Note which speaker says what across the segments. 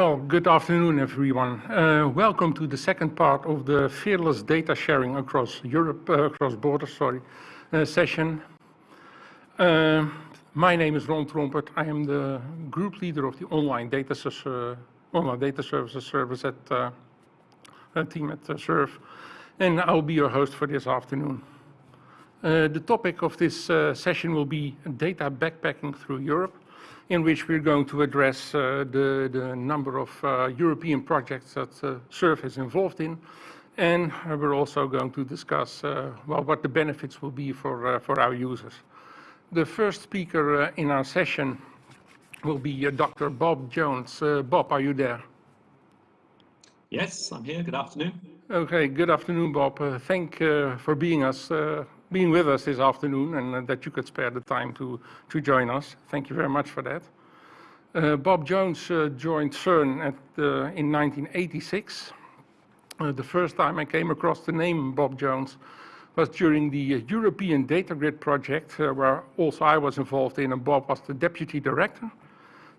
Speaker 1: Well, good afternoon, everyone. Uh, welcome to the second part of the Fearless Data Sharing Across Europe, uh, across borders, sorry, uh, session. Uh, my name is Ron Trompert. I am the group leader of the online data, uh, online data services service at uh, team at SURF, and I'll be your host for this afternoon. the topic of this session will be data backpacking through Europe in which we're going to address uh, the, the, number of uh, European projects that uh, SURF is involved in. And we're also going to discuss uh, well, what the benefits will be for, uh, for our users. The first speaker uh, in our session will be Dr. Bob Jones. Bob, are you there?
Speaker 2: Yes, I'm here. Good afternoon.
Speaker 1: Okay, good afternoon, Bob. thank for being us being with us this afternoon and uh, that you could spare the time to, to join us. Thank you very much for that. Uh, Bob Jones uh, joined CERN at, in 1986. Uh, the first time I came across the name Bob Jones was during the European Data Grid project, uh, where also I was involved in, and Bob was the deputy director.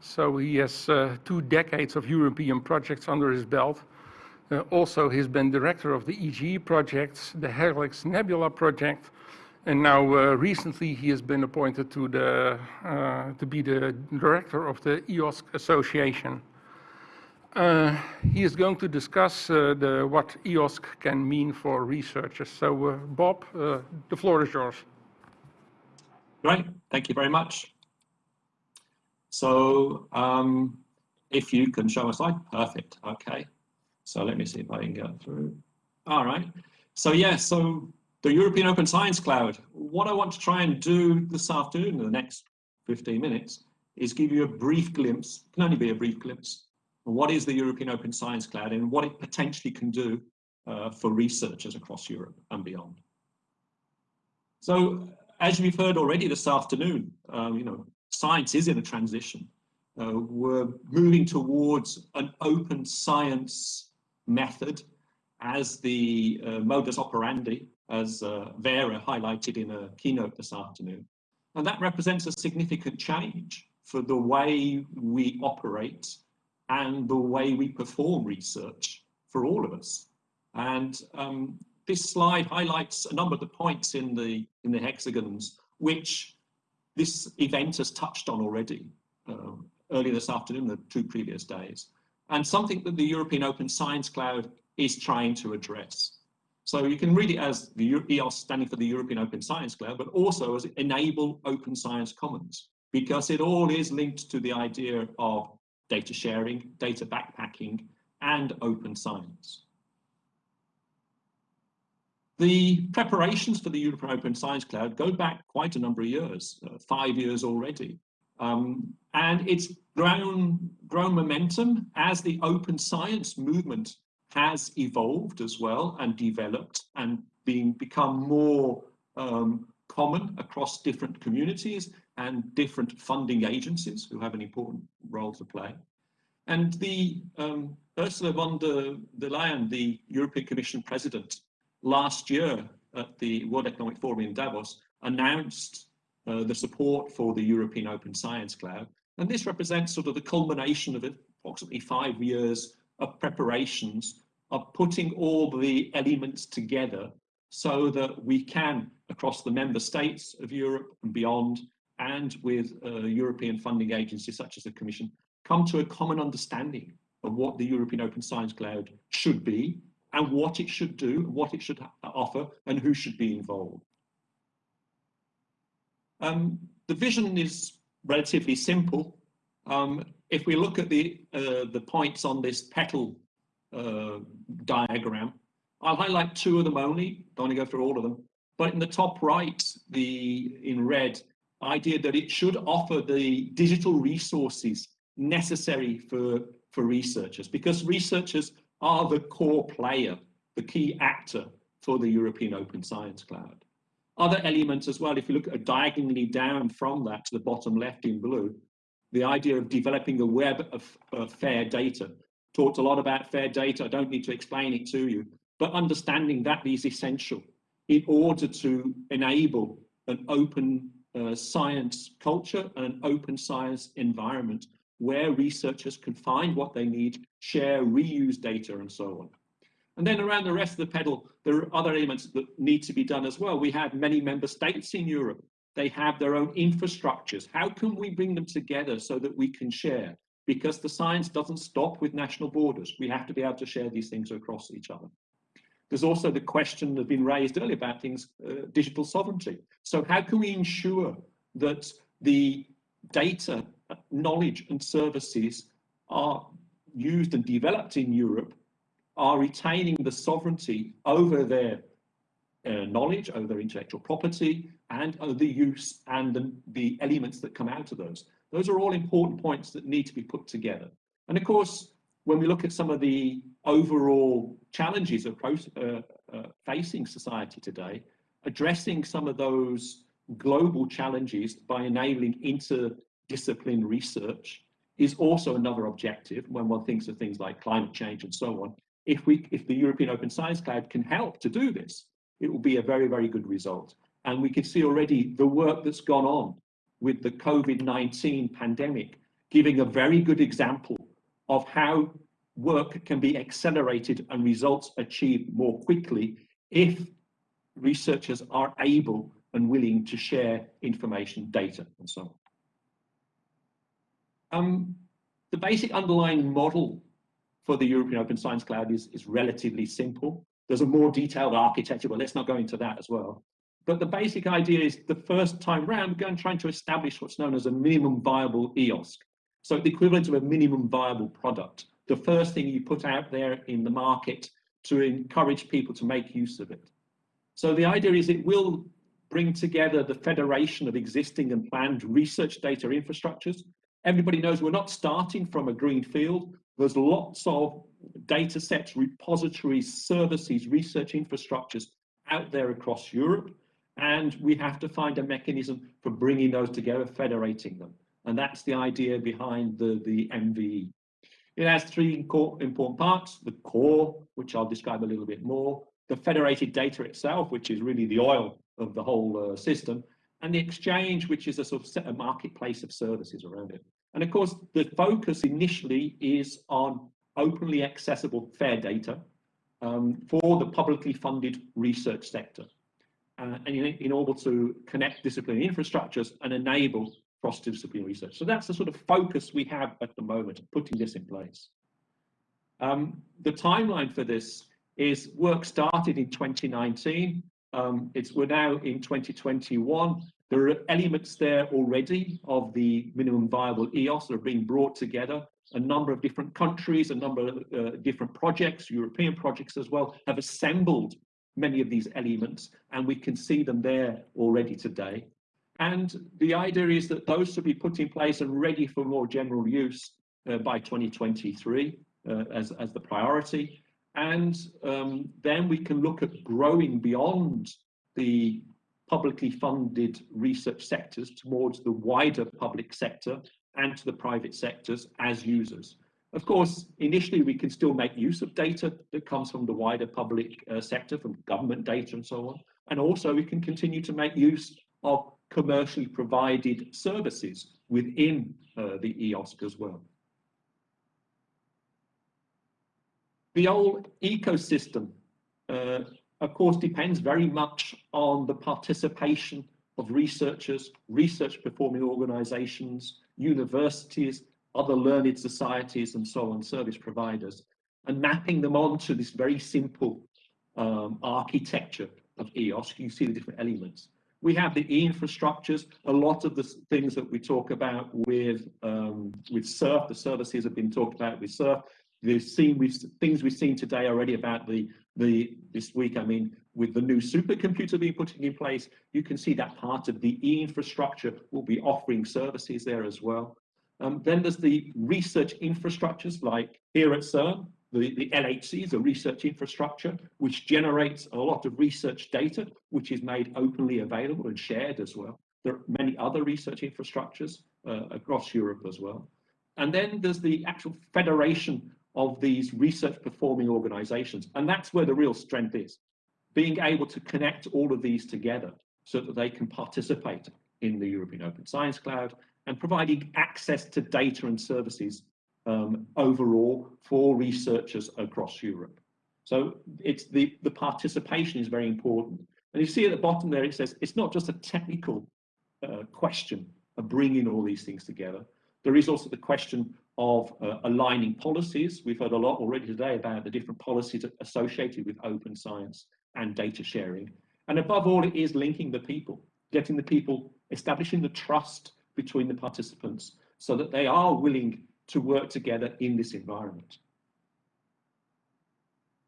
Speaker 1: So he has uh, two decades of European projects under his belt. also, he's been director of the EGEE projects, the Helix Nebula project, and now, uh, recently, he has been appointed to, the, uh, to be the director of the EOSC Association. Uh, he is going to discuss uh, the, what EOSC can mean for researchers. So, uh, Bob, uh, the floor is yours.
Speaker 2: Great, thank you very much. So, um, if you can show a slide, perfect, okay. So let me see if I can get through. All right, so yeah, so the European Open Science Cloud. What I want to try and do this afternoon in the next 15 minutes is give you a brief glimpse, can only be a brief glimpse, of what is the European Open Science Cloud and what it potentially can do uh, for researchers across Europe and beyond. So as we've heard already this afternoon, um, you know, science is in a transition. Uh, we're moving towards an open science method as the uh, modus operandi as uh, Vera highlighted in a keynote this afternoon. And that represents a significant change for the way we operate and the way we perform research for all of us. And um, this slide highlights a number of the points in the, in the hexagons, which this event has touched on already um, earlier this afternoon, the two previous days, and something that the European Open Science Cloud is trying to address. So you can read it as the EOSC standing for the European Open Science Cloud, but also as enable open science commons, because it all is linked to the idea of data sharing, data backpacking, and open science. The preparations for the European Open Science Cloud go back quite a number of years, uh, five years already. Um, and it's grown, grown momentum as the open science movement has evolved as well and developed and being become more um, common across different communities and different funding agencies who have an important role to play. And the um, Ursula von der, der Leyen, the European Commission President, last year at the World Economic Forum in Davos, announced uh, the support for the European Open Science Cloud. And this represents sort of the culmination of approximately five years of preparations of putting all the elements together so that we can, across the member states of Europe and beyond, and with uh, European funding agencies such as the Commission, come to a common understanding of what the European Open Science Cloud should be and what it should do, what it should offer, and who should be involved. Um, the vision is relatively simple. Um, if we look at the, uh, the points on this petal uh, diagram, I'll highlight two of them only, don't want to go through all of them. But in the top right, the in red, idea that it should offer the digital resources necessary for, for researchers, because researchers are the core player, the key actor for the European Open Science Cloud. Other elements as well, if you look diagonally down from that to the bottom left in blue, the idea of developing a web of, of fair data. Talked a lot about fair data, I don't need to explain it to you, but understanding that is essential in order to enable an open uh, science culture and an open science environment where researchers can find what they need, share, reuse data, and so on. And then around the rest of the pedal, there are other elements that need to be done as well. We have many member states in Europe. They have their own infrastructures. How can we bring them together so that we can share? Because the science doesn't stop with national borders. We have to be able to share these things across each other. There's also the question that has been raised earlier about things, uh, digital sovereignty. So how can we ensure that the data, knowledge and services are used and developed in Europe are retaining the sovereignty over their uh, knowledge, over their intellectual property, and over the use and the, the elements that come out of those. Those are all important points that need to be put together. And of course, when we look at some of the overall challenges uh, uh, facing society today, addressing some of those global challenges by enabling interdisciplinary research is also another objective when one thinks of things like climate change and so on. If we, if the European Open Science Cloud can help to do this, it will be a very, very good result. And we can see already the work that's gone on with the COVID-19 pandemic, giving a very good example of how work can be accelerated and results achieved more quickly if researchers are able and willing to share information, data, and so on. Um, the basic underlying model for the European Open Science Cloud is, is relatively simple. There's a more detailed architecture, but let's not go into that as well. But the basic idea is the first time round, we're going trying to establish what's known as a minimum viable EOSC. So the equivalent of a minimum viable product. The first thing you put out there in the market to encourage people to make use of it. So the idea is it will bring together the federation of existing and planned research data infrastructures. Everybody knows we're not starting from a green field. There's lots of data sets, repositories, services, research infrastructures out there across Europe. And we have to find a mechanism for bringing those together, federating them. And that's the idea behind the, the MVE. It has three important parts, the core, which I'll describe a little bit more, the federated data itself, which is really the oil of the whole uh, system, and the exchange, which is a sort of marketplace of services around it. And of course, the focus initially is on openly accessible fair data um, for the publicly funded research sector. Uh, and in, in, order to connect disciplinary infrastructures and enable cross-disciplinary research. So that's the sort of focus we have at the moment, putting this in place. Um, the timeline for this is work started in 2019. Um, it's we're now in 2021. There are elements there already of the minimum viable EOSC that are being brought together. A number of different countries, a number of uh, different projects, European projects as well, have assembled many of these elements, and we can see them there already today. And the idea is that those should be put in place and ready for more general use uh, by 2023 uh, as, as the priority. And um, then we can look at growing beyond the publicly funded research sectors towards the wider public sector and to the private sectors as users. Of course, initially we can still make use of data that comes from the wider public uh, sector, from government data and so on. And also we can continue to make use of commercially provided services within uh, the EOSC as well. The whole ecosystem, uh, of course, depends very much on the participation of researchers, research performing organizations, universities, other learned societies and so on, service providers, and mapping them onto this very simple um, architecture of EOSC. You see the different elements. We have the e-infrastructures, a lot of the things that we talk about with um, with SURF, the services have been talked about with SURF. We've seen we've things we've seen today already about the the this week. I mean, with the new supercomputer being put in place, you can see that part of the e-infrastructure will be offering services there as well. Um, then there's the research infrastructures like here at CERN, the, the LHC is a research infrastructure which generates a lot of research data, which is made openly available and shared as well. There are many other research infrastructures uh, across Europe as well. And then there's the actual federation of these research performing organizations. And that's where the real strength is, being able to connect all of these together so that they can participate in the European Open Science Cloud and providing access to data and services um, overall for researchers across Europe. So it's the, the participation is very important. And you see at the bottom there, it says it's not just a technical uh, question of bringing all these things together. There is also the question of uh, aligning policies. We've heard a lot already today about the different policies associated with open science and data sharing. And above all, it is linking the people, getting the people, establishing the trust between the participants so that they are willing to work together in this environment.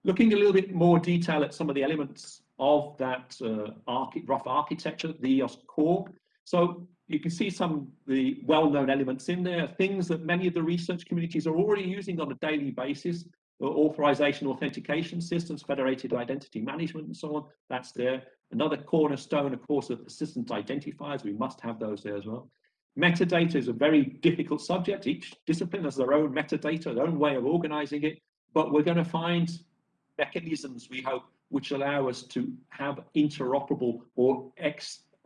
Speaker 2: Looking a little bit more detail at some of the elements of that uh, rough architecture, the EOSC core. So you can see some of the well-known elements in there, things that many of the research communities are already using on a daily basis, uh, authorization authentication systems, federated identity management and so on, that's there. Another cornerstone, of course, of persistent identifiers, we must have those there as well. Metadata is a very difficult subject. Each discipline has their own metadata, their own way of organizing it, but we're going to find mechanisms, we hope, which allow us to have interoperable or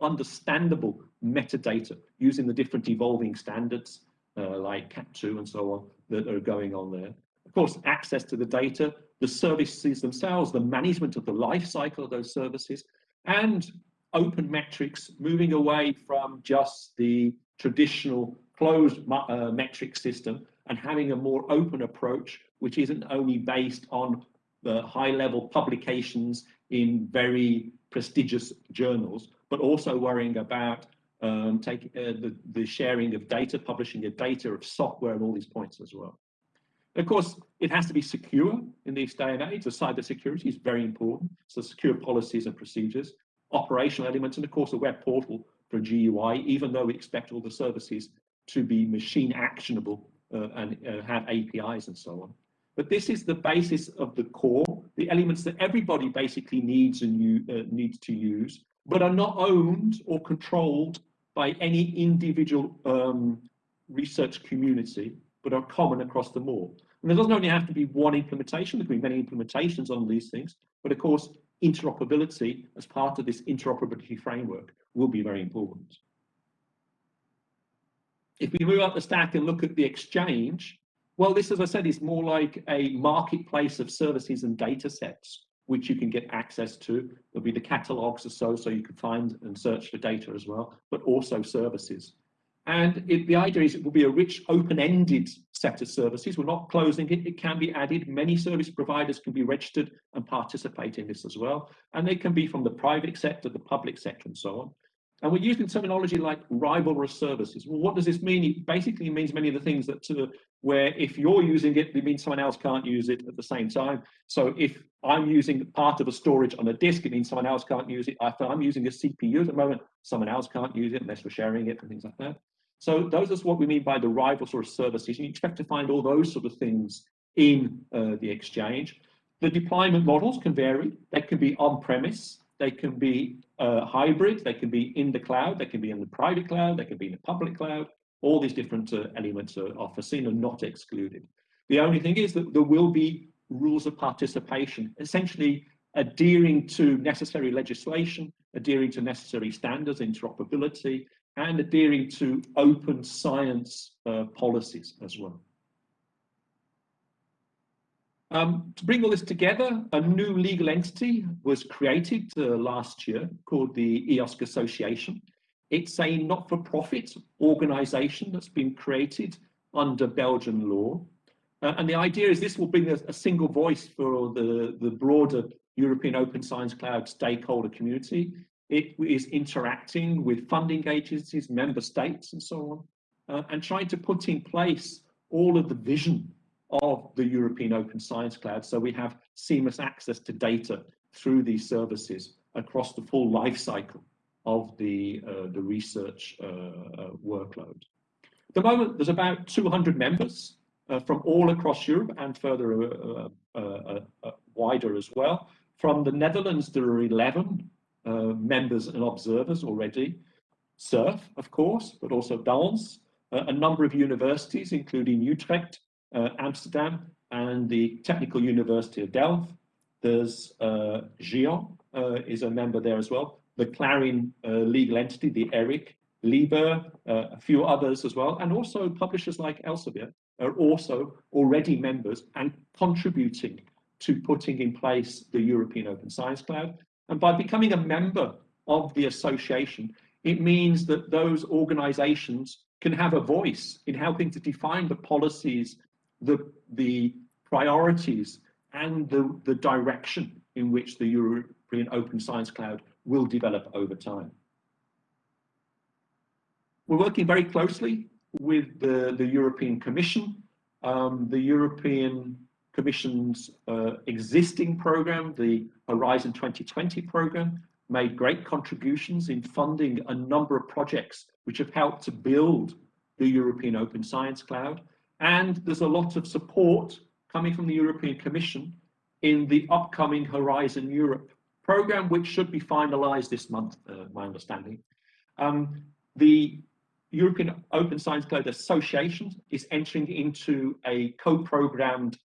Speaker 2: understandable metadata using the different evolving standards uh, like CAT2 and so on that are going on there. Of course, access to the data, the services themselves, the management of the life cycle of those services, and open metrics, moving away from just the traditional closed uh, metric system and having a more open approach, which isn't only based on the high level publications in very prestigious journals, but also worrying about um, take, uh, the, the sharing of data, publishing of data, of software, and all these points as well. Of course, it has to be secure in this day and age. The cyber security is very important. So secure policies and procedures, operational elements, and of course a web portal for GUI, even though we expect all the services to be machine actionable uh, and uh, have APIs and so on. But this is the basis of the core, the elements that everybody basically needs and you, uh, needs to use but are not owned or controlled by any individual um, research community, but are common across them all. And there doesn't only have to be one implementation, there can be many implementations on these things, but of course, interoperability as part of this interoperability framework will be very important. If we move up the stack and look at the exchange, well, this, as I said, is more like a marketplace of services and data sets which you can get access to. There'll be the catalogs or so, so you can find and search for data as well, but also services. And it, the idea is it will be a rich, open-ended set of services. We're not closing it. It can be added. Many service providers can be registered and participate in this as well. And they can be from the private sector, the public sector, and so on. And we're using terminology like rivalrous services. Well, what does this mean? It basically means many of the things that uh, where if you're using it, it means someone else can't use it at the same time. So if I'm using part of a storage on a disk, it means someone else can't use it. If I'm using a CPU at the moment, someone else can't use it unless we're sharing it and things like that. So those is what we mean by the rival sort of services. You expect to find all those sort of things in uh, the exchange. The deployment models can vary. They can be on-premise, they can be uh, hybrid, they can be in the cloud, they can be in the private cloud, they can be in the public cloud. All these different uh, elements are, are foreseen and not excluded. The only thing is that there will be rules of participation, essentially adhering to necessary legislation, adhering to necessary standards, interoperability, and adhering to open science uh, policies as well. Um, to bring all this together, a new legal entity was created uh, last year called the EOSC Association. It's a not-for-profit organization that's been created under Belgian law. Uh, and the idea is this will bring a, a, single voice for the, the broader European Open Science Cloud stakeholder community. It is interacting with funding agencies, member states, and so on, uh, and trying to put in place all of the vision of the European Open Science Cloud. So we have seamless access to data through these services across the full life cycle of the, uh, the research uh, uh workload. At the moment, there's about 200 members uh, from all across Europe and further uh, wider as well. From the Netherlands, there are 11 members and observers already. SURF, of course, but also DANS, a number of universities, including Utrecht, uh, Amsterdam and the Technical University of Delft. There's uh, GÉANT uh, is a member there as well. The Clarin uh, legal entity, the ERIC, Liber, uh, a few others as well, and also publishers like Elsevier are also already members and contributing to putting in place the European Open Science Cloud. And by becoming a member of the association, it means that those organizations can have a voice in helping to define the policies, the, the priorities, and the, the direction in which the European Open Science Cloud will develop over time. We're working very closely with the, the European Commission. Um, the European Commission's uh, existing program, the Horizon 2020 program, made great contributions in funding a number of projects which have helped to build the European Open Science Cloud. And there's a lot of support coming from the European Commission in the upcoming Horizon Europe program, which should be finalized this month, uh, my understanding. Um, the European Open Science Cloud Association is entering into a co-programmed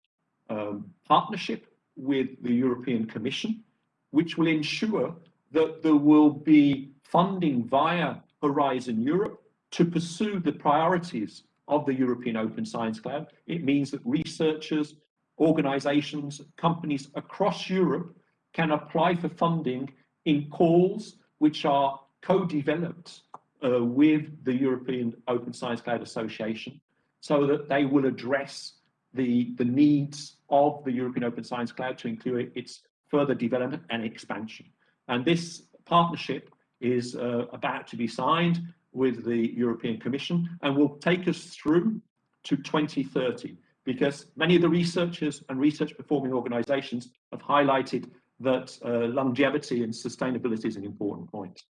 Speaker 2: um, partnership with the European Commission, which will ensure that there will be funding via Horizon Europe to pursue the priorities of the European Open Science Cloud. It means that researchers, organizations, companies across Europe can apply for funding in calls which are co-developed uh, with the European Open Science Cloud Association so that they will address the, the needs of the European Open Science Cloud to include its further development and expansion. And this partnership is uh, about to be signed with the European Commission and will take us through to 2030 because many of the researchers and research performing organizations have highlighted that uh, longevity and sustainability is an important point.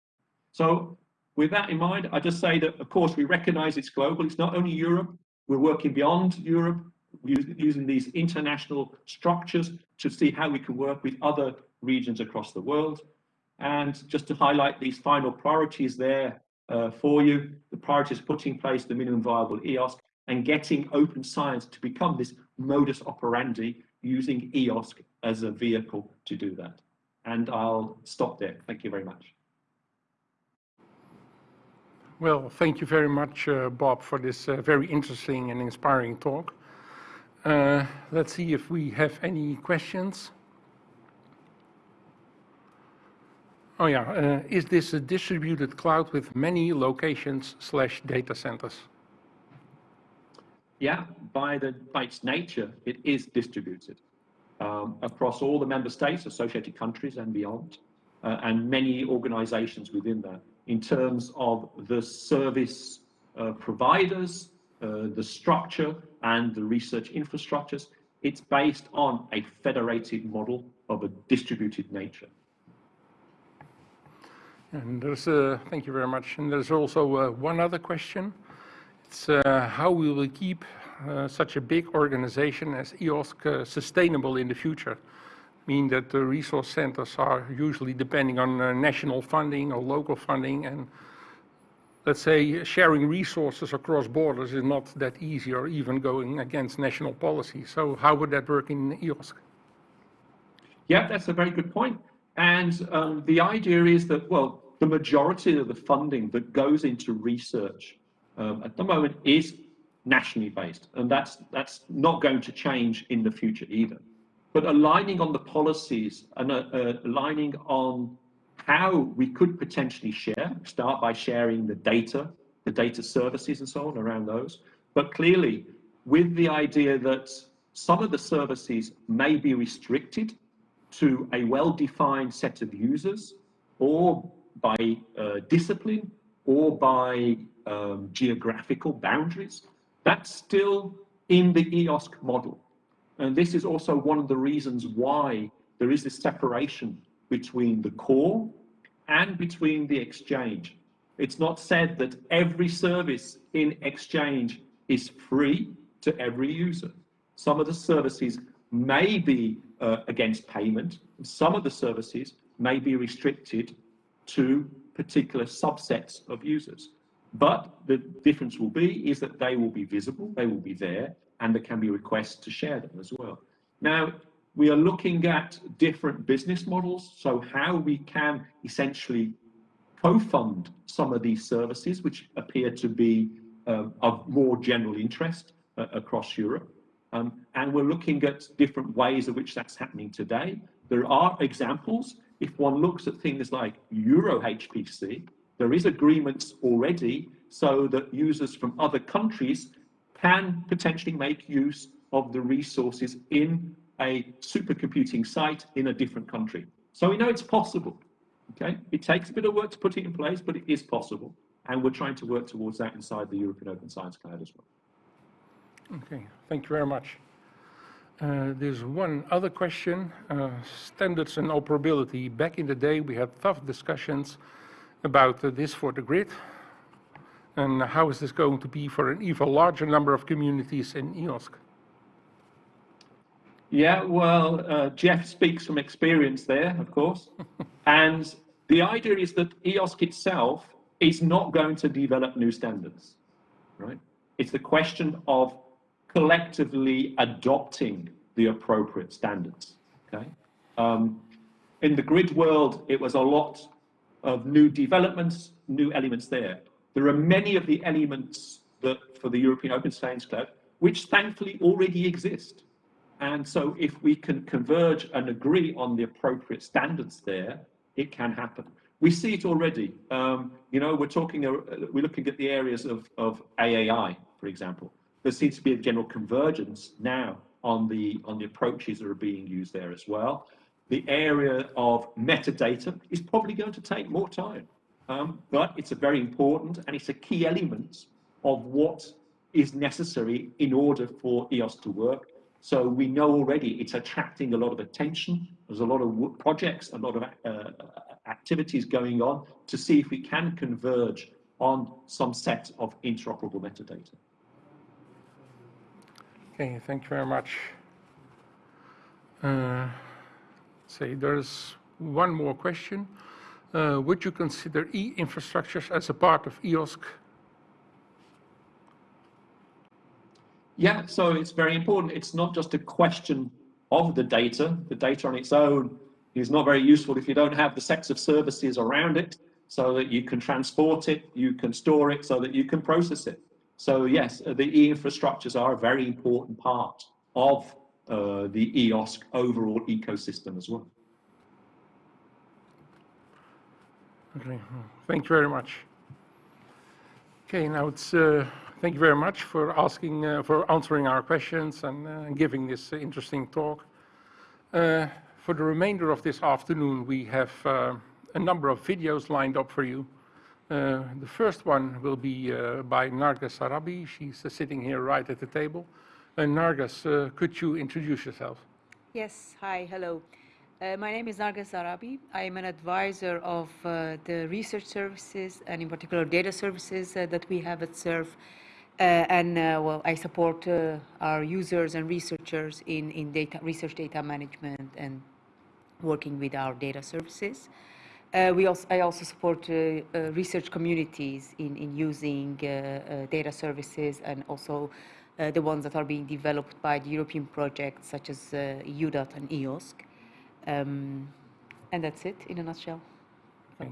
Speaker 2: So with that in mind, I just say that, of course, we recognize it's global. It's not only Europe. We're working beyond Europe, using these international structures to see how we can work with other regions across the world. And just to highlight these final priorities there uh, for you, the priorities putting in place the minimum viable EOSC and getting open science to become this modus operandi using EOSC as a vehicle to do that. And I'll stop there. Thank you very much.
Speaker 1: Well, thank you very much, uh, Bob, for this uh, very interesting and inspiring talk. Uh, let's see if we have any questions. Oh yeah, uh, is this a distributed cloud with many locations slash data centers?
Speaker 2: Yeah, by, the, by its nature, it is distributed um, across all the member states, associated countries and beyond, uh, and many organizations within that in terms of the service uh, providers, uh, the structure and the research infrastructures. It's based on a federated model of a distributed nature.
Speaker 1: And there's, thank you very much. And there's also uh, one other question. It's uh, how we will keep uh, such a big organization as EOSC uh, sustainable in the future. I Mean that the resource centers are usually depending on national funding or local funding and let's say sharing resources across borders is not that easy or even going against national policy. So how would that work in EOSC?
Speaker 2: Yeah, that's a very good point. And um, the idea is that, well, the majority of the funding that goes into research um, at the moment is nationally based, and that's that's not going to change in the future either. But aligning on the policies and uh, uh, aligning on how we could potentially share, start by sharing the data, the data services and so on around those, but clearly with the idea that some of the services may be restricted to a well-defined set of users or by uh, discipline or by um, geographical boundaries, that's still in the EOSC model. And this is also one of the reasons why there is this separation between the core and between the exchange. It's not said that every service in exchange is free to every user. Some of the services may be uh, against payment. Some of the services may be restricted to particular subsets of users. But the difference will be is that they will be visible, they will be there, and there can be requests to share them as well. Now, we are looking at different business models, so how we can essentially co-fund some of these services, which appear to be um, of more general interest uh, across Europe. Um, and we're looking at different ways in which that's happening today. There are examples. If one looks at things like Euro HPC, there is agreements already so that users from other countries can potentially make use of the resources in a supercomputing site in a different country. So we know it's possible. Okay, it takes a bit of work to put it in place, but it is possible. And we're trying to work towards that inside the European Open Science Cloud as well.
Speaker 1: Okay, thank you very much. Uh, there's one other question, uh, standards and operability. Back in the day, we had tough discussions about uh, this for the grid. And how is this going to be for an even larger number of communities in EOSC?
Speaker 2: Yeah, well, uh, Jeff speaks from experience there, of course. and the idea is that EOSC itself is not going to develop new standards, right? It's the question of collectively adopting the appropriate standards, okay? Um, in the grid world, it was a lot of new developments, new elements there. There are many of the elements that for the European Open Science Cloud, which thankfully already exist. And so if we can converge and agree on the appropriate standards there, it can happen. We see it already. Um, you know, we're talking, uh, we're looking at the areas of, of AAI, for example. There seems to be a general convergence now on the, on the approaches that are being used there as well. The area of metadata is probably going to take more time, um, but it's a very important and it's a key element of what is necessary in order for EOSC to work so we know already it's attracting a lot of attention. There's a lot of projects, a lot of uh, activities going on to see if we can converge on some set of interoperable metadata.
Speaker 1: Okay, thank you very much. Uh, say there's one more question. Uh, would you consider e-infrastructures as a part of EOSC
Speaker 2: Yeah, so it's very important. It's not just a question of the data. The data on its own is not very useful if you don't have the sets of services around it so that you can transport it, you can store it, so that you can process it. So yes, uh, the e-infrastructures are a very important part of uh, the EOSC overall ecosystem as well.
Speaker 1: Okay, thank you very much. Okay, now it's uh, Thank you very much for asking, uh, for answering our questions and uh, giving this interesting talk. Uh, for the remainder of this afternoon, we have a number of videos lined up for you. Uh, the first one will be uh, by Narges Zarrabi. She's sitting here right at the table. Narges, could you introduce yourself?
Speaker 3: Yes, hi, hello. Uh, my name is Narges Zarrabi. I am an advisor of uh, the research services and in particular data services uh, that we have at uh, and uh, well, I support uh, our users and researchers in, in data, research data management and working with our data services. We also, I also support research communities in, in using data services and also uh, the ones that are being developed by the European projects such as uh, EUDAT and EOSC. Um, and that's it in a nutshell.
Speaker 1: Okay.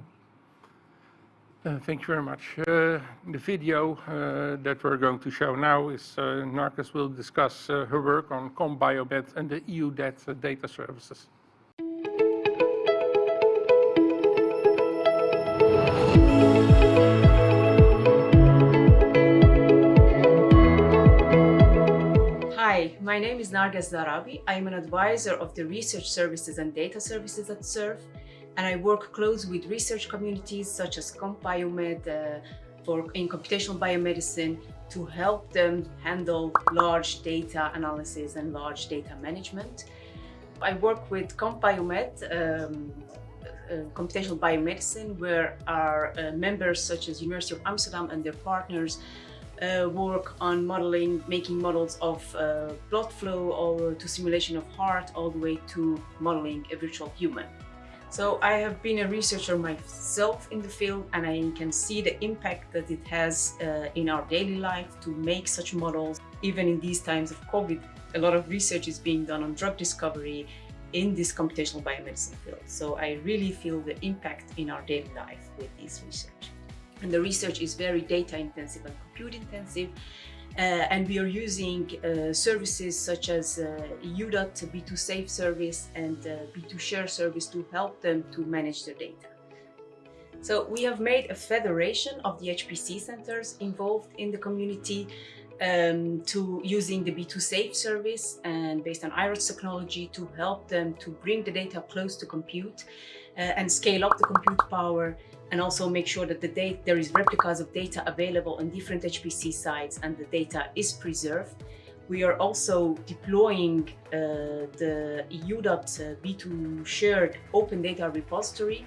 Speaker 1: Uh, thank you very much. Uh, the video uh, that we're going to show now is uh, Narges will discuss uh, her work on CompBiomed and the uh, data services.
Speaker 4: My name is Narges Zarrabi. I am an advisor of the research services and data services at SURF and I work close with research communities such as CompBiomed uh, in computational biomedicine to help them handle large data analysis and large data management. I work with CompBiomed, um, uh, computational biomedicine, where our uh, members such as University of Amsterdam and their partners uh, work on modeling, making models of uh, blood flow or to simulation of heart all the way to modeling a virtual human. So I have been a researcher myself in the field and I can see the impact that it has uh, in our daily life to make such models. Even in these times of COVID, a lot of research is being done on drug discovery in this computational biomedicine field. So I really feel the impact in our daily life with this research. And the research is very data intensive and compute intensive. Uh, and we are using uh, services such as uh, EUDAT B2 Safe service and uh, B2 Share service to help them to manage their data. So we have made a federation of the HPC centers involved in the community um, to using the B2 Safe service and based on iRODS technology to help them to bring the data close to compute uh, and scale up the compute power and also make sure that the there is replicas of data available on different HPC sites and the data is preserved. We are also deploying uh, the EUDAT uh, B2 shared open data repository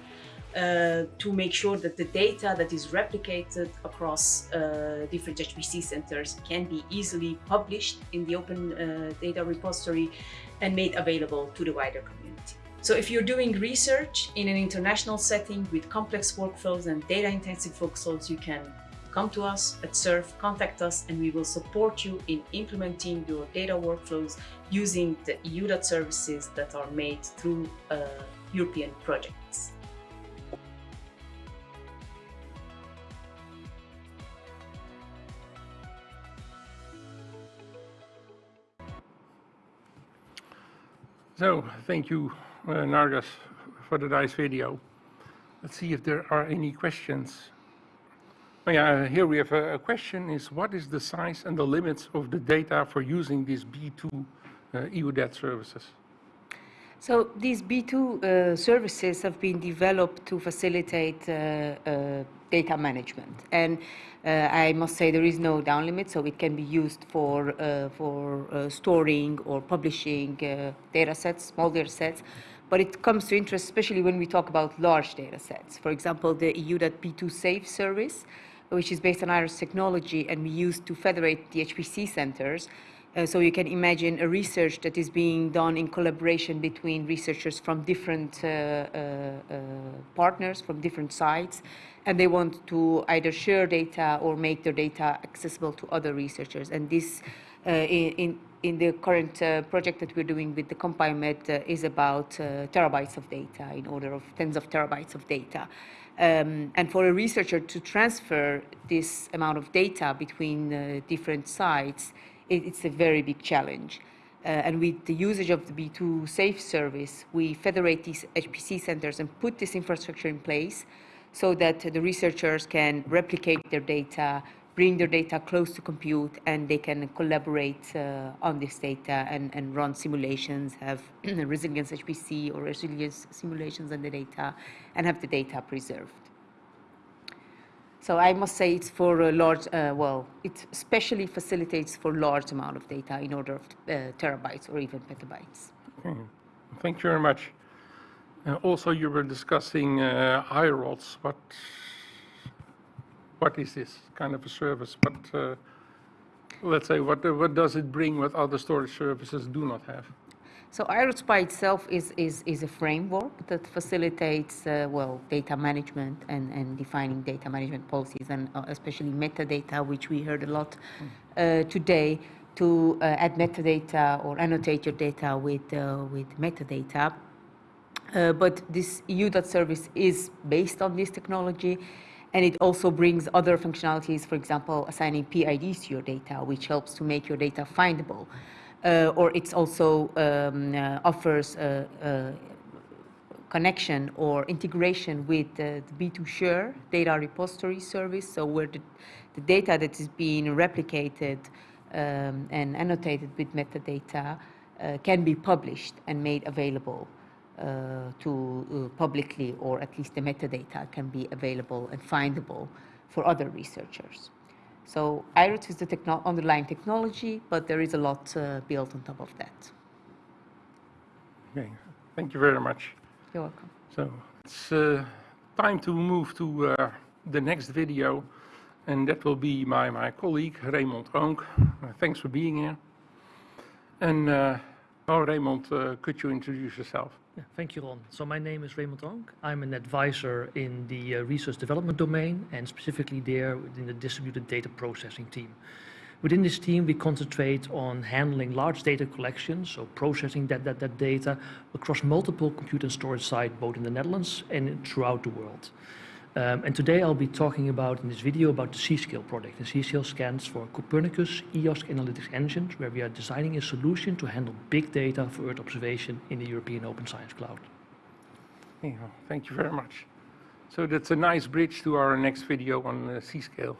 Speaker 4: uh, to make sure that the data that is replicated across uh, different HPC centers can be easily published in the open uh, data repository and made available to the wider community. So if you're doing research in an international setting with complex workflows and data intensive workflows, you can come to us at SURF, contact us, and we will support you in implementing your data workflows using the EUDAT services that are made through uh, European projects.
Speaker 1: So, thank you, uh, Narges, for the nice video. Let's see if there are any questions. Oh, yeah, here we have a, a question is what is the size and the limits of the data for using these B2 uh, EUDAT services?
Speaker 3: So these B2 uh, services have been developed to facilitate uh, uh, data management. And uh, I must say there is no down limit, so it can be used for, uh, for uh, storing or publishing data sets, small data sets. But it comes to interest, especially when we talk about large data sets. For example, the EUDAT-B2 Safe service, which is based on iRODS technology and we use to federate the HPC centers, uh, so you can imagine a research that is being done in collaboration between researchers from different uh, uh, uh, partners, from different sites, and they want to either share data or make their data accessible to other researchers. And this, uh, in, in the current uh, project that we're doing with the CompBioMed is about terabytes of data, in order of tens of terabytes of data. Um, and for a researcher to transfer this amount of data between different sites, it, it's a very big challenge. Uh, and with the usage of the B2 Safe service, we federate these HPC centers and put this infrastructure in place so that the researchers can replicate their data, bring their data close to compute, and they can collaborate uh, on this data and, and run simulations, have resilience HPC or resilience simulations on the data, and have the data preserved. So I must say it's for a large, uh, well, it especially facilitates for large amount of data in order of uh, terabytes or even petabytes.
Speaker 1: Okay. Thank you very much. Uh, also, you were discussing uh, iRODS. What, what is this kind of a service? But uh, let's say, what, what does it bring what other storage services do not have?
Speaker 3: So iRODS by itself is, is, is a framework that facilitates, uh, well, data management and, and defining data management policies and uh, especially metadata, which we heard a lot uh, today, to uh, add metadata or annotate your data with, uh, with metadata. Uh, but this EUDAT service is based on this technology and it also brings other functionalities, for example, assigning PIDs to your data, which helps to make your data findable. Uh, or it also um, uh, offers a, a, connection or integration with the B2 Share data repository service, so where the, the data that is being replicated um, and annotated with metadata uh, can be published and made available. uh, to uh, publicly, or at least the metadata can be available and findable for other researchers. So iRODS is the techno underlying technology, but there is a lot uh, built on top of that.
Speaker 1: Okay, thank you very much.
Speaker 3: You're welcome.
Speaker 1: So it's uh, time to move to uh, the next video, and that will be my, my colleague, Raymond Oonk. Uh, thanks for being here. And, uh, oh, Raymond, uh, could you introduce yourself?
Speaker 5: Yeah, thank you, Ron. So my name is Raymond Oonk. I'm an advisor in the uh, research development domain and specifically there in the distributed data processing team. Within this team, we concentrate on handling large data collections, so processing that, that, that data across multiple compute and storage sites, both in the Netherlands and throughout the world. Um, and today I'll be talking about, in this video, about the C-Scale project. The C-Scale stands for Copernicus EOSC Analytics Engines, where we are designing a solution to handle big data for Earth observation in the European Open Science Cloud.
Speaker 1: Yeah, thank you very much. So that's a nice bridge to our next video on uh, C-Scale.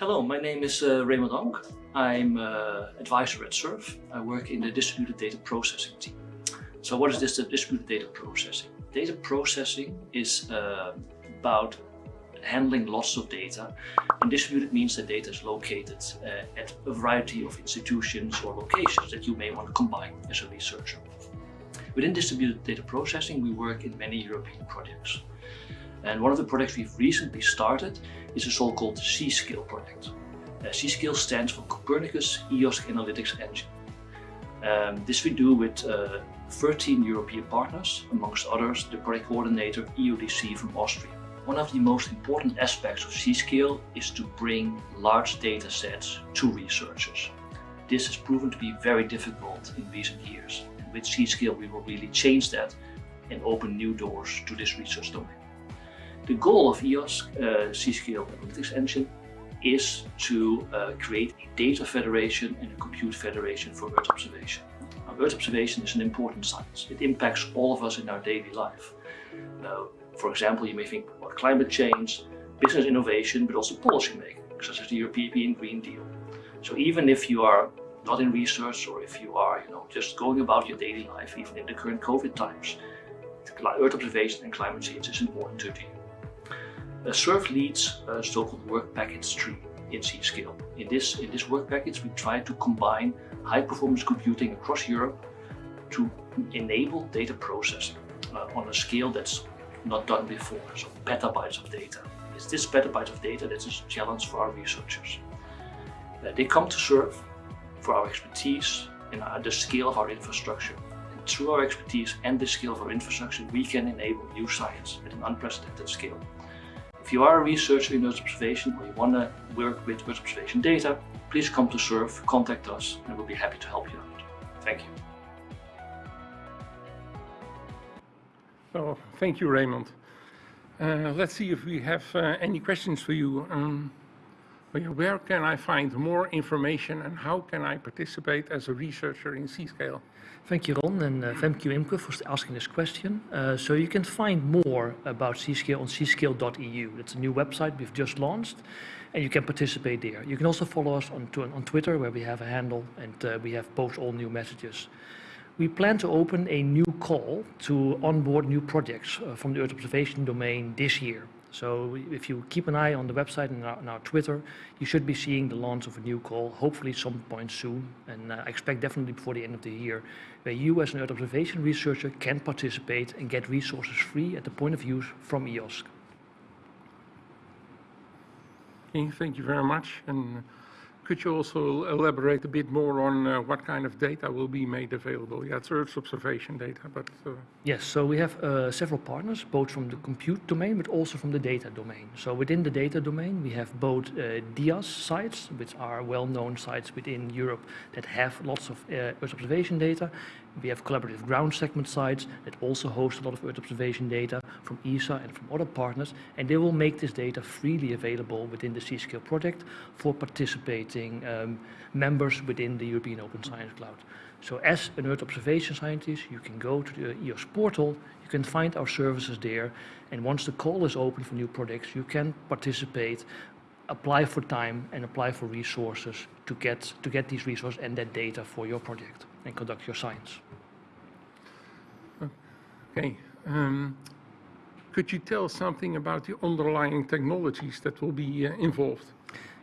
Speaker 6: Hello, my name is uh, Raymond Oonk. I'm advisor at SURF. I work in the distributed data processing team. So what is this distributed data processing? Data processing is uh, about handling lots of data. And distributed means that data is located uh, at a variety of institutions or locations that you may want to combine as a researcher. Within distributed data processing, we work in many European projects. And one of the projects we've recently started is a so-called C-Scale project. C-Scale stands for Copernicus EOSC Analytics Engine. Um, this we do with uh, 13 European partners, amongst others the project coordinator EODC from Austria. One of the most important aspects of C-Scale is to bring large data sets to researchers. This has proven to be very difficult in recent years. And with C-Scale we will really change that and open new doors to this research domain. The goal of EOSC uh, C-Scale Analytics Engine is to uh, create a data federation and a compute federation for Earth observation. Now, Earth observation is an important science. It impacts all of us in our daily life. Uh, for example, you may think about climate change, business innovation, but also policy making, such as the European Green Deal. So even if you are not in research or if you are you know, just going about your daily life, even in the current COVID times, Earth observation and climate change is important to you. SURF leads a so-called work package tree in C-Scale. In this, in this work package, we try to combine high-performance computing across Europe to enable data processing uh, on a scale that's not done before, so petabytes of data. It's this petabytes of data that's a challenge for our researchers. Uh, they come to SURF for our expertise and uh, the scale of our infrastructure. And through our expertise and the scale of our infrastructure, we can enable new science at an unprecedented scale. If you are a researcher in Earth observation or you want to work with Earth observation data, please come to SURF, contact us, and we'll be happy to help you out. Thank you.
Speaker 1: So thank you, Raymond. Uh, let's see if we have uh, any questions for you. Um, where can I find more information and how can I participate as a researcher in C-Scale?
Speaker 5: Thank you, Ron, and uh, thank you, Imke, for asking this question. Uh, so you can find more about C-Scale on cscale.eu. That's a new website we've just launched, and you can participate there. You can also follow us on, on Twitter, where we have a handle, and uh, we have post all new messages. We plan to open a new call to onboard new projects uh, from the Earth observation domain this year. So if you keep an eye on the website and our, and our, Twitter, you should be seeing the launch of a new call, hopefully some point soon, and uh, I expect definitely before the end of the year, where you as an Earth observation researcher can participate and get resources free at the point of use from EOSC.
Speaker 1: Thank you very much. And could you also elaborate a bit more on uh, what kind of data will be made available? Yeah, it's Earth observation data, but... Uh...
Speaker 5: Yes, so we have uh, several partners, both from the compute domain, but also from the data domain. So within the data domain, we have both uh, DIAS sites, which are well-known sites within Europe that have lots of uh, Earth observation data, we have collaborative ground segment sites that also host a lot of Earth observation data from ESA and from other partners, and they will make this data freely available within the C-Scale project for participating um, members within the European Open Science Cloud. So as an Earth observation scientist, you can go to the EOSC portal, you can find our services there, and once the call is open for new projects, you can participate, apply for time, and apply for resources to get, to get these resources and that data for your project and conduct your science.
Speaker 1: Okay. Um, could you tell something about the underlying technologies that will be uh, involved?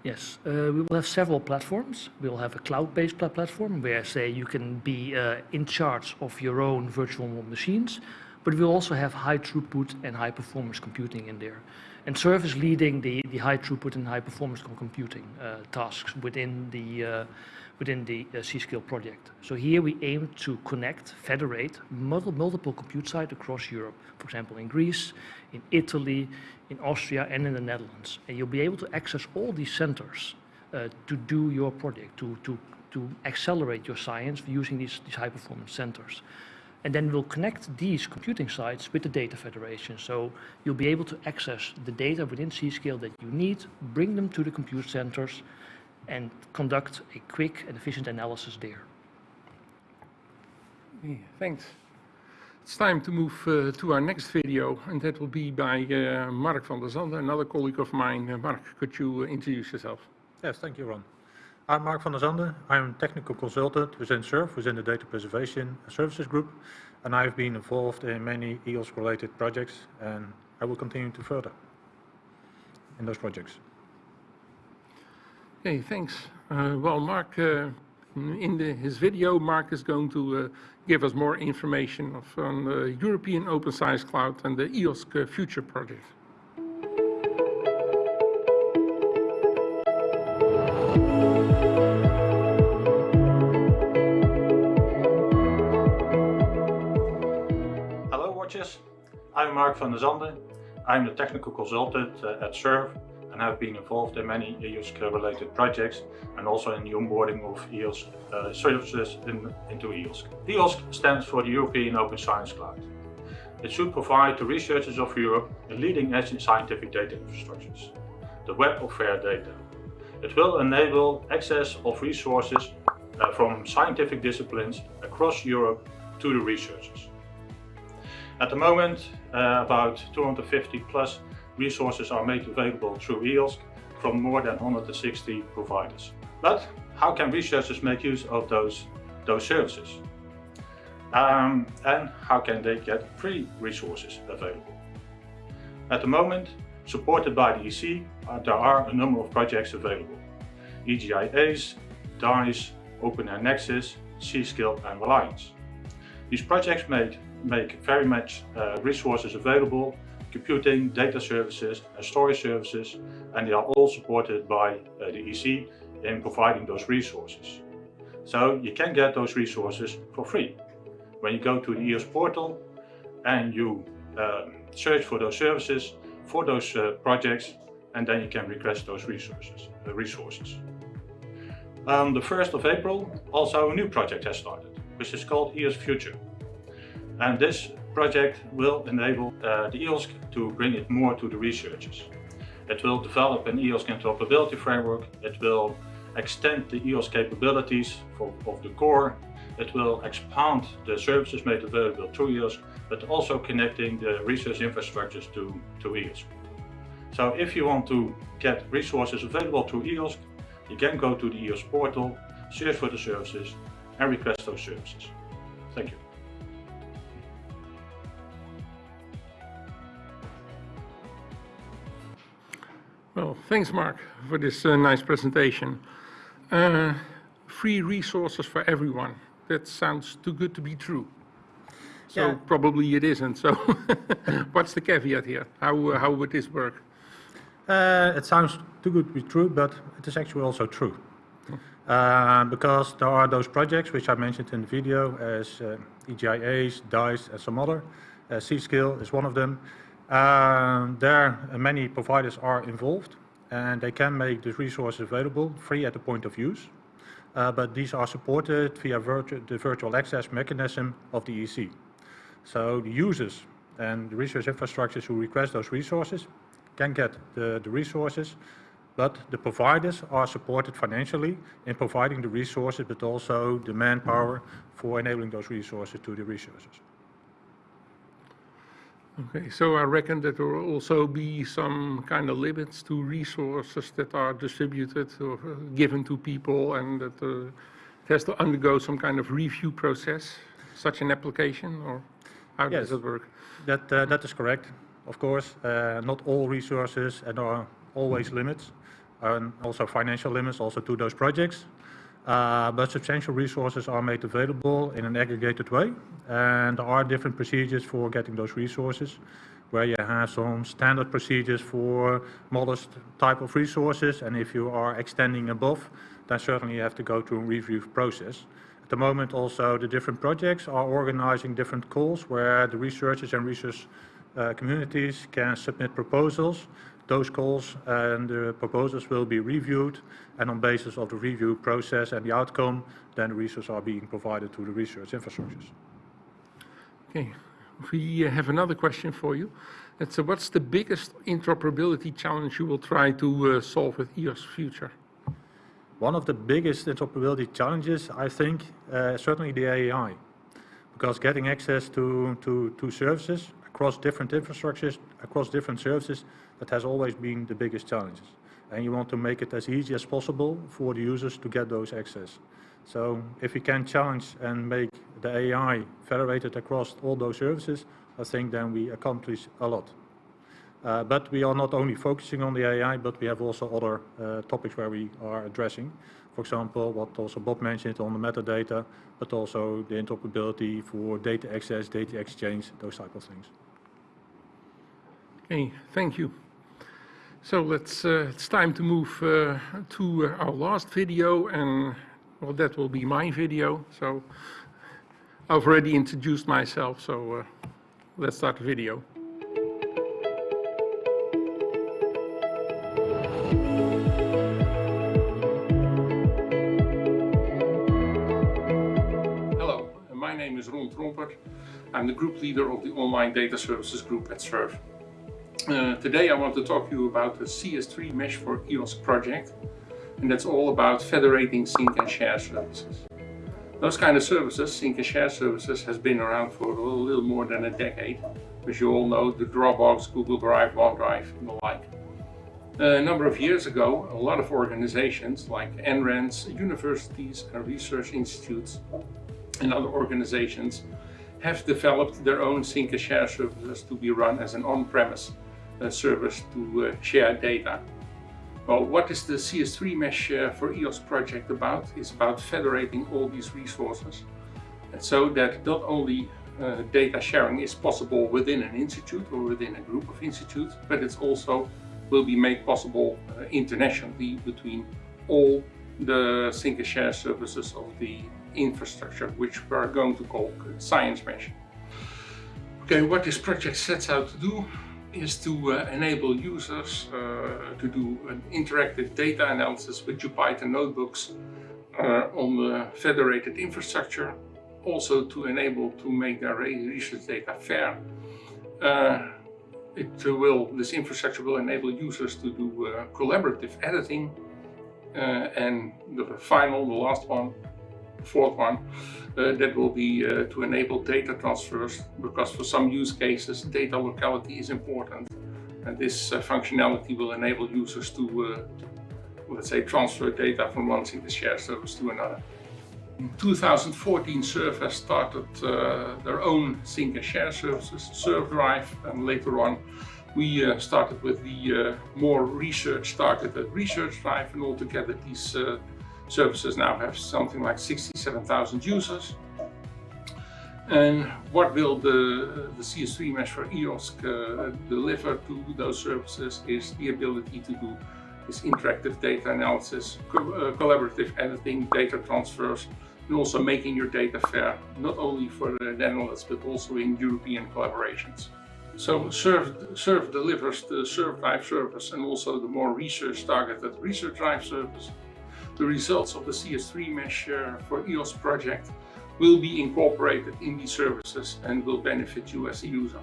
Speaker 5: Yes, uh, we will have several platforms. We'll have a cloud-based platform where, say, you can be uh, in charge of your own virtual machines, but we'll also have high throughput and high performance computing in there. and SURF is leading the, the high throughput and high performance computing uh, tasks within the, uh, within the uh, C-Scale project. So here we aim to connect, federate multiple, multiple compute sites across Europe, for example in Greece, in Italy, in Austria and in the Netherlands. And you'll be able to access all these centers uh, to do your project, to, to, to accelerate your science using these, these high performance centers. And then we'll connect these computing sites with the data federation. So you'll be able to access the data within C-Scale that you need, bring them to the compute centers, and conduct a quick and efficient analysis there.
Speaker 1: Okay, thanks. It's time to move uh, to our next video, and that will be by uh, Mark van de Sanden, another colleague of mine. Uh, Mark, could you uh, introduce yourself?
Speaker 7: Yes, thank you, Ron. I'm Mark van de Sanden. I'm a technical consultant within SURF, within the Data Preservation Services Group, and I've been involved in many EOSC-related projects, and I will continue to further in those projects.
Speaker 1: Okay, thanks. Uh, well, Mark, uh, in the, his video, Mark is going to uh, give us more information of, on the European Open Science Cloud and the EOSC Future project.
Speaker 7: Hello, watchers. I'm Mark van de Sanden. I'm the technical consultant uh, at SURF and have been involved in many EOSC-related projects and also in the onboarding of EOSC uh, services in, into EOSC. EOSC stands for the European Open Science Cloud. It should provide the researchers of Europe a leading-edge in scientific data infrastructures, the web of fair data. It will enable access of resources uh, from scientific disciplines across Europe to the researchers. At the moment, uh, about 250 plus resources are made available through EOSC from more than 160 providers. But how can researchers make use of those, those services? Um, and how can they get free resources available? At the moment, supported by the EC, uh, there are a number of projects available. EGI-ACE, DICE, OpenAIRE Nexus, C-Scale and Reliance. These projects make, make very much uh, resources available, computing, data services and storage services, and they are all supported by uh, the EC in providing those resources. So you can get those resources for free. When you go to the EOSC portal and you um, search for those services, for those uh, projects, and then you can request those resources. Uh, resources. On the 1st of April, also a new project has started, which is called EOSC Future. And this project will enable uh, the EOSC to bring it more to the researchers. It will develop an EOSC interoperability framework. It will extend the EOSC capabilities for, of the core. It will expand the services made available through EOSC, but also connecting the research infrastructures to, to EOSC. So if you want to get resources available through EOSC, you can go to the EOSC portal, search for the services and request those services. Thank you.
Speaker 1: Well, thanks, Mark, for this uh, nice presentation. Uh, free resources for everyone. That sounds too good to be true. So
Speaker 7: Yeah.
Speaker 1: probably it isn't. So what's the caveat here? How, uh, how would this work?
Speaker 7: Uh, it sounds too good to be true, but it is actually also true. Uh, because there are those projects which I mentioned in the video as uh, EGI-ACE, DICE and some other. Uh, C-Scale is one of them. Uh, there uh, many providers are involved and they can make the resources available free at the point of use. Uh, but these are supported via virtu the virtual access mechanism of the EC. So the users and the research infrastructures who request those resources can get the, the resources, but the providers are supported financially in providing the resources, but also the manpower for enabling those resources to the researchers.
Speaker 1: Okay, so I reckon that there will also be some kind of limits to resources that are distributed or uh, given to people and that uh, it has to undergo some kind of review process, such an application, or how does it work?
Speaker 7: That, uh, that is correct. Of course, uh, not all resources and there are always limits and also financial limits also to those projects. Uh, but substantial resources are made available in an aggregated way and there are different procedures for getting those resources where you have some standard procedures for modest type of resources. And if you are extending above, then certainly you have to go through a review process. At the moment also the different projects are organizing different calls where the researchers and research uh, communities can submit proposals. Those calls and the proposals will be reviewed and on basis of the review process and the outcome, then the resources are being provided to the research infrastructures.
Speaker 1: Okay, we uh, have another question for you. It's uh, what's the biggest interoperability challenge you will try to uh, solve with EOSC Future?
Speaker 7: One of the biggest interoperability challenges, I think, uh, certainly the AAI. Because getting access to, to, to services across different infrastructures, across different services, that has always been the biggest challenges. And you want to make it as easy as possible for the users to get those access. So if we can challenge and make the AAI federated across all those services, I think then we accomplish a lot. Uh, but we are not only focusing on the AAI, but we have also other uh, topics where we are addressing. For example, what also Bob mentioned on the metadata, but also the interoperability for data access, data exchange, those type of things.
Speaker 1: Okay, thank you. So let's, uh, it's time to move uh, to our last video and well, that will be my video. So I've already introduced myself, so uh, let's start the video. Hello, my name is Ron Trompert. I'm the group leader of the Online Data Services Group at SURF. Uh, today I want to talk to you about the CS3 Mesh for EOSC project and that's all about federating sync and share services. Those kind of services, sync and share services, has been around for a little more than a decade. As you all know, the Dropbox, Google Drive, OneDrive and the like. A number of years ago, a lot of organizations like NRENs, universities and research institutes and other organizations have developed their own sync and share services to be run as an on-premise uh, service to uh, share data. Well, what is the CS3 Mesh uh, for EOSC project about? It's about federating all these resources and so that not only uh, data sharing is possible within an institute or within a group of institutes, but it's also will be made possible uh, internationally between all the sync and share services of the infrastructure, which we're going to call Science Mesh. Okay, what this project sets out to do is to uh, enable users uh, to do an interactive data analysis with Jupyter notebooks uh, on the federated infrastructure, also to enable to make their research data fair. Uh, it will, this infrastructure will enable users to do uh, collaborative editing and the final, the last one, fourth one, uh, that will be uh, to enable data transfers because for some use cases data locality is important and this uh, functionality will enable users to let's say transfer data from one sync share service to another. In 2014 SURF has started uh, their own sync and share services, SURFdrive and later on we uh, started with the uh, more research targeted research drive and altogether these services now have something like 67,000 users. And what will the, the CS3 mesh for EOSC uh, deliver to those services is the ability to do this interactive data analysis, co uh, collaborative editing, data transfers, and also making your data fair, not only for the Netherlands, but also in European collaborations. So SURF, SURF delivers the SURFdrive service and also the more research targeted ResearchDrive service the results of the CS3 mesh uh, for EOSC project will be incorporated in these services and will benefit you as a user.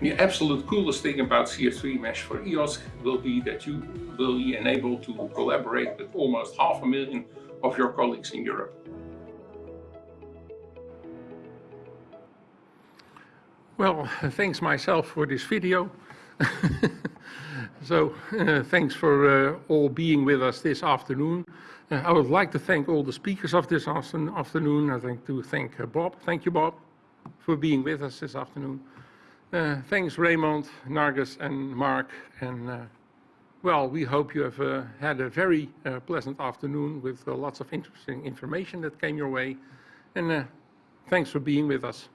Speaker 1: The absolute coolest thing about CS3 Mesh for EOSC will be that you will be enabled to collaborate with almost half a million of your colleagues in Europe. Well, thanks myself for this video. So uh, thanks for uh, all being with us this afternoon. Uh, I would like to thank all the speakers of this afternoon. I'd like to thank uh, Bob. Thank you, Bob, for being with us this afternoon. Uh, thanks, Raymond, Narges, and Mark. And uh, well, we hope you have had a very pleasant afternoon with lots of interesting information that came your way. And thanks for being with us.